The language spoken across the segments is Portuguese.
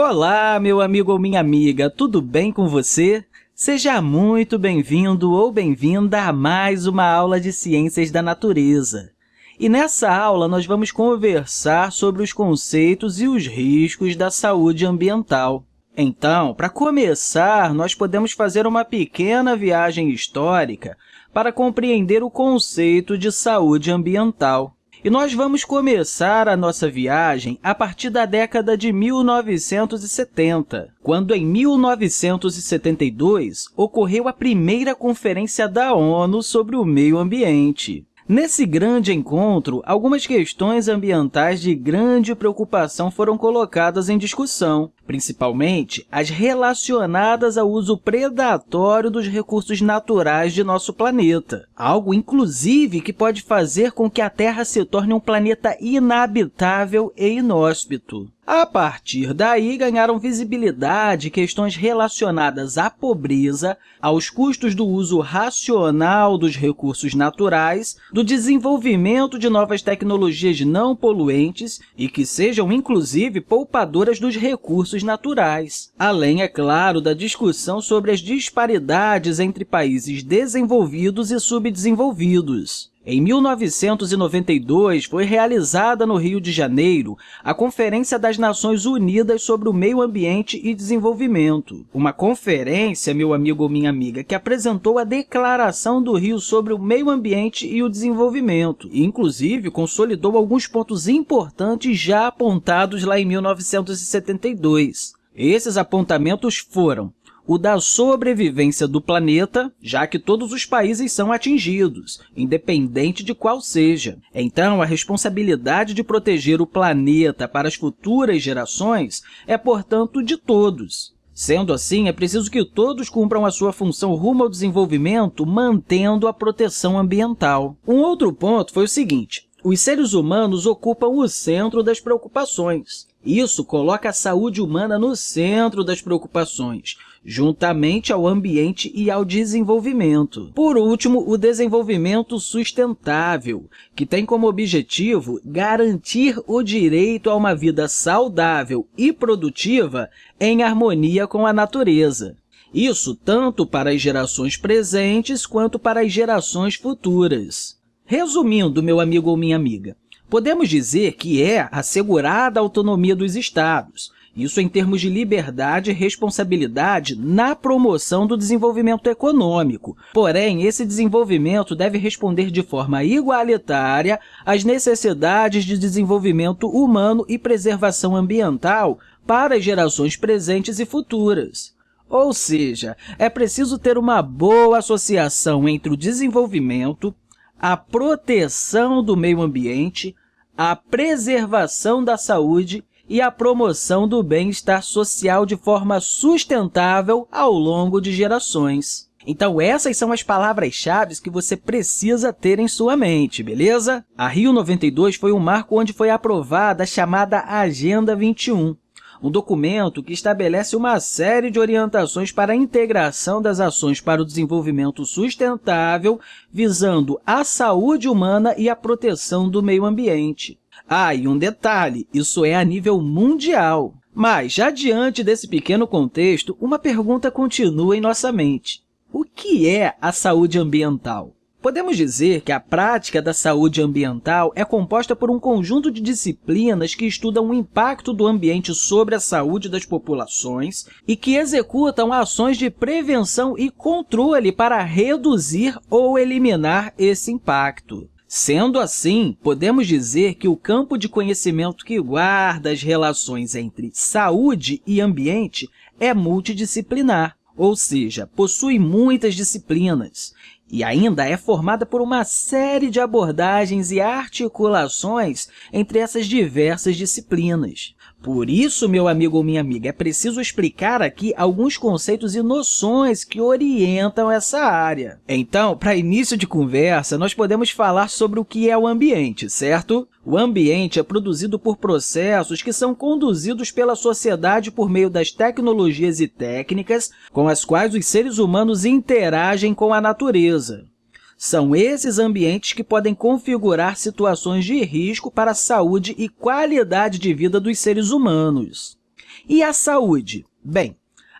Olá, meu amigo ou minha amiga, tudo bem com você? Seja muito bem-vindo ou bem-vinda a mais uma aula de Ciências da Natureza. E nessa aula, nós vamos conversar sobre os conceitos e os riscos da saúde ambiental. Então, para começar, nós podemos fazer uma pequena viagem histórica para compreender o conceito de saúde ambiental. E nós vamos começar a nossa viagem a partir da década de 1970, quando, em 1972, ocorreu a primeira Conferência da ONU sobre o Meio Ambiente. Nesse grande encontro, algumas questões ambientais de grande preocupação foram colocadas em discussão, principalmente as relacionadas ao uso predatório dos recursos naturais de nosso planeta, algo, inclusive, que pode fazer com que a Terra se torne um planeta inabitável e inóspito. A partir daí, ganharam visibilidade questões relacionadas à pobreza, aos custos do uso racional dos recursos naturais, do desenvolvimento de novas tecnologias não poluentes e que sejam, inclusive, poupadoras dos recursos naturais. Além, é claro, da discussão sobre as disparidades entre países desenvolvidos e subdesenvolvidos. Em 1992, foi realizada no Rio de Janeiro a Conferência das Nações Unidas sobre o Meio Ambiente e Desenvolvimento. Uma conferência, meu amigo ou minha amiga, que apresentou a Declaração do Rio sobre o Meio Ambiente e o Desenvolvimento, inclusive, consolidou alguns pontos importantes já apontados lá em 1972. Esses apontamentos foram o da sobrevivência do planeta, já que todos os países são atingidos, independente de qual seja. Então, a responsabilidade de proteger o planeta para as futuras gerações é, portanto, de todos. Sendo assim, é preciso que todos cumpram a sua função rumo ao desenvolvimento, mantendo a proteção ambiental. Um outro ponto foi o seguinte, os seres humanos ocupam o centro das preocupações. Isso coloca a saúde humana no centro das preocupações, juntamente ao ambiente e ao desenvolvimento. Por último, o desenvolvimento sustentável, que tem como objetivo garantir o direito a uma vida saudável e produtiva em harmonia com a natureza. Isso tanto para as gerações presentes quanto para as gerações futuras. Resumindo, meu amigo ou minha amiga, podemos dizer que é assegurada a autonomia dos Estados, isso em termos de liberdade e responsabilidade na promoção do desenvolvimento econômico. Porém, esse desenvolvimento deve responder de forma igualitária às necessidades de desenvolvimento humano e preservação ambiental para as gerações presentes e futuras. Ou seja, é preciso ter uma boa associação entre o desenvolvimento, a proteção do meio ambiente, a preservação da saúde e a promoção do bem-estar social de forma sustentável ao longo de gerações. Então, essas são as palavras-chave que você precisa ter em sua mente, beleza? A Rio 92 foi um marco onde foi aprovada a chamada Agenda 21, um documento que estabelece uma série de orientações para a integração das ações para o desenvolvimento sustentável, visando a saúde humana e a proteção do meio ambiente. Ah, e um detalhe, isso é a nível mundial. Mas, já diante desse pequeno contexto, uma pergunta continua em nossa mente. O que é a saúde ambiental? Podemos dizer que a prática da saúde ambiental é composta por um conjunto de disciplinas que estudam o impacto do ambiente sobre a saúde das populações e que executam ações de prevenção e controle para reduzir ou eliminar esse impacto. Sendo assim, podemos dizer que o campo de conhecimento que guarda as relações entre saúde e ambiente é multidisciplinar, ou seja, possui muitas disciplinas e ainda é formada por uma série de abordagens e articulações entre essas diversas disciplinas. Por isso, meu amigo ou minha amiga, é preciso explicar aqui alguns conceitos e noções que orientam essa área. Então, para início de conversa, nós podemos falar sobre o que é o ambiente, certo? O ambiente é produzido por processos que são conduzidos pela sociedade por meio das tecnologias e técnicas com as quais os seres humanos interagem com a natureza. São esses ambientes que podem configurar situações de risco para a saúde e qualidade de vida dos seres humanos. E a saúde? Bem,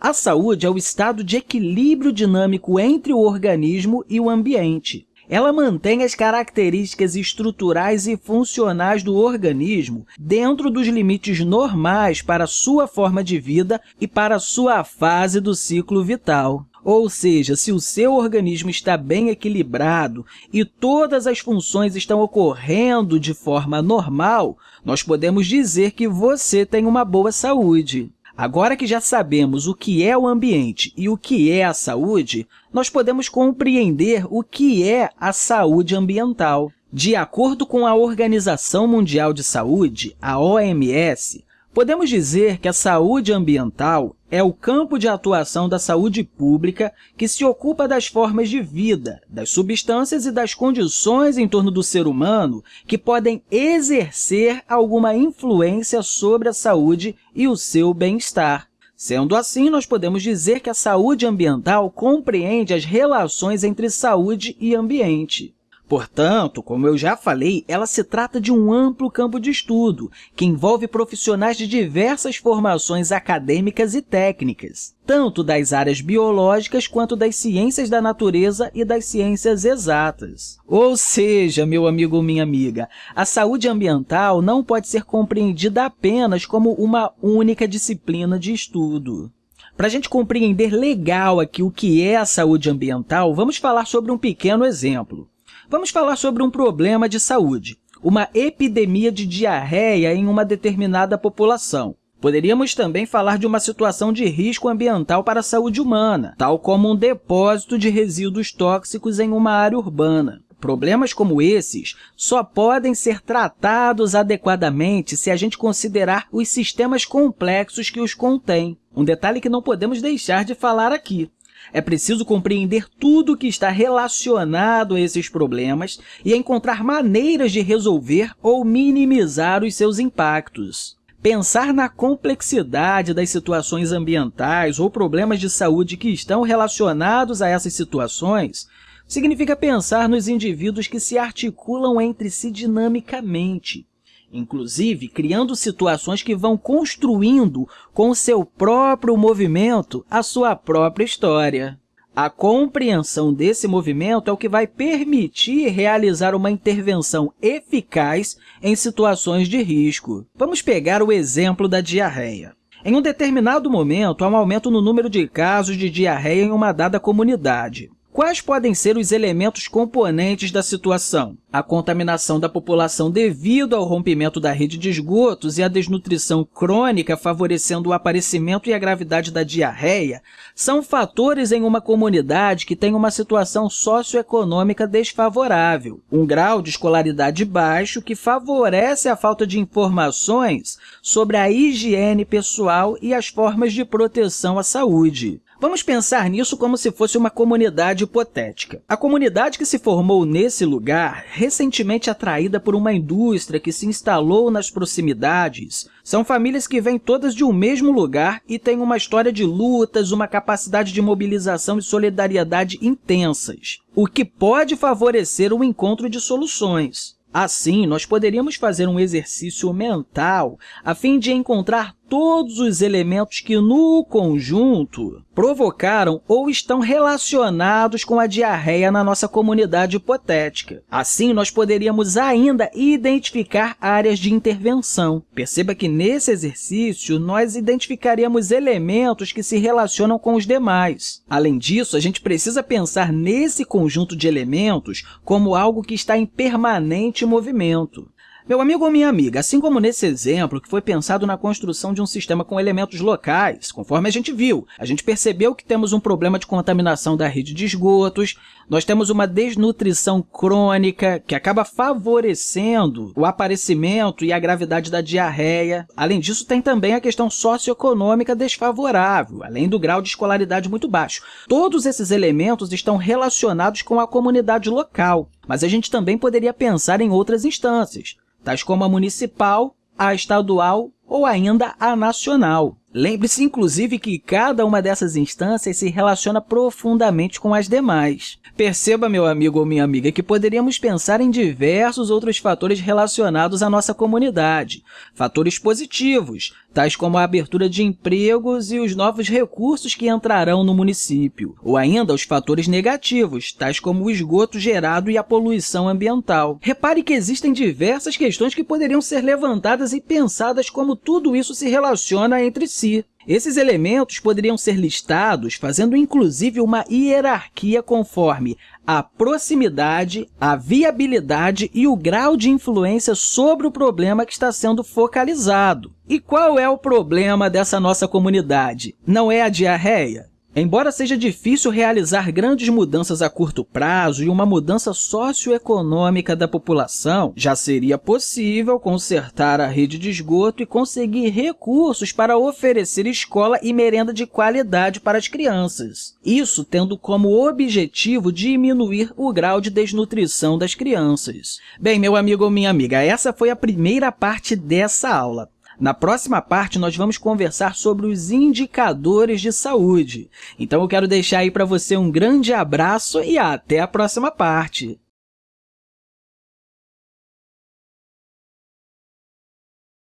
a saúde é o estado de equilíbrio dinâmico entre o organismo e o ambiente. Ela mantém as características estruturais e funcionais do organismo dentro dos limites normais para sua forma de vida e para sua fase do ciclo vital. Ou seja, se o seu organismo está bem equilibrado e todas as funções estão ocorrendo de forma normal, nós podemos dizer que você tem uma boa saúde. Agora que já sabemos o que é o ambiente e o que é a saúde, nós podemos compreender o que é a saúde ambiental. De acordo com a Organização Mundial de Saúde, a OMS, Podemos dizer que a saúde ambiental é o campo de atuação da saúde pública que se ocupa das formas de vida, das substâncias e das condições em torno do ser humano que podem exercer alguma influência sobre a saúde e o seu bem-estar. Sendo assim, nós podemos dizer que a saúde ambiental compreende as relações entre saúde e ambiente. Portanto, como eu já falei, ela se trata de um amplo campo de estudo, que envolve profissionais de diversas formações acadêmicas e técnicas, tanto das áreas biológicas quanto das ciências da natureza e das ciências exatas. Ou seja, meu amigo ou minha amiga, a saúde ambiental não pode ser compreendida apenas como uma única disciplina de estudo. Para a gente compreender legal aqui o que é a saúde ambiental, vamos falar sobre um pequeno exemplo. Vamos falar sobre um problema de saúde, uma epidemia de diarreia em uma determinada população. Poderíamos também falar de uma situação de risco ambiental para a saúde humana, tal como um depósito de resíduos tóxicos em uma área urbana. Problemas como esses só podem ser tratados adequadamente se a gente considerar os sistemas complexos que os contêm. Um detalhe que não podemos deixar de falar aqui. É preciso compreender tudo o que está relacionado a esses problemas e encontrar maneiras de resolver ou minimizar os seus impactos. Pensar na complexidade das situações ambientais ou problemas de saúde que estão relacionados a essas situações significa pensar nos indivíduos que se articulam entre si dinamicamente, inclusive criando situações que vão construindo com seu próprio movimento a sua própria história. A compreensão desse movimento é o que vai permitir realizar uma intervenção eficaz em situações de risco. Vamos pegar o exemplo da diarreia. Em um determinado momento, há um aumento no número de casos de diarreia em uma dada comunidade. Quais podem ser os elementos componentes da situação? A contaminação da população devido ao rompimento da rede de esgotos e a desnutrição crônica favorecendo o aparecimento e a gravidade da diarreia são fatores em uma comunidade que tem uma situação socioeconômica desfavorável, um grau de escolaridade baixo que favorece a falta de informações sobre a higiene pessoal e as formas de proteção à saúde. Vamos pensar nisso como se fosse uma comunidade hipotética. A comunidade que se formou nesse lugar, recentemente atraída por uma indústria que se instalou nas proximidades, são famílias que vêm todas de um mesmo lugar e têm uma história de lutas, uma capacidade de mobilização e solidariedade intensas, o que pode favorecer o encontro de soluções. Assim, nós poderíamos fazer um exercício mental a fim de encontrar todos os elementos que, no conjunto, provocaram ou estão relacionados com a diarreia na nossa comunidade hipotética. Assim, nós poderíamos ainda identificar áreas de intervenção. Perceba que, nesse exercício, nós identificaríamos elementos que se relacionam com os demais. Além disso, a gente precisa pensar nesse conjunto de elementos como algo que está em permanente movimento. Meu amigo ou minha amiga, assim como nesse exemplo que foi pensado na construção de um sistema com elementos locais, conforme a gente viu, a gente percebeu que temos um problema de contaminação da rede de esgotos, nós temos uma desnutrição crônica que acaba favorecendo o aparecimento e a gravidade da diarreia. Além disso, tem também a questão socioeconômica desfavorável, além do grau de escolaridade muito baixo. Todos esses elementos estão relacionados com a comunidade local, mas a gente também poderia pensar em outras instâncias tais como a municipal, a estadual ou ainda a nacional. Lembre-se, inclusive, que cada uma dessas instâncias se relaciona profundamente com as demais. Perceba, meu amigo ou minha amiga, que poderíamos pensar em diversos outros fatores relacionados à nossa comunidade. Fatores positivos, tais como a abertura de empregos e os novos recursos que entrarão no município. Ou ainda os fatores negativos, tais como o esgoto gerado e a poluição ambiental. Repare que existem diversas questões que poderiam ser levantadas e pensadas como tudo isso se relaciona entre si si. Esses elementos poderiam ser listados fazendo inclusive uma hierarquia conforme a proximidade, a viabilidade e o grau de influência sobre o problema que está sendo focalizado. E qual é o problema dessa nossa comunidade? Não é a diarreia? Embora seja difícil realizar grandes mudanças a curto prazo e uma mudança socioeconômica da população, já seria possível consertar a rede de esgoto e conseguir recursos para oferecer escola e merenda de qualidade para as crianças. Isso tendo como objetivo diminuir o grau de desnutrição das crianças. Bem, meu amigo ou minha amiga, essa foi a primeira parte dessa aula. Na próxima parte, nós vamos conversar sobre os indicadores de saúde. Então, eu quero deixar aí para você um grande abraço e até a próxima parte!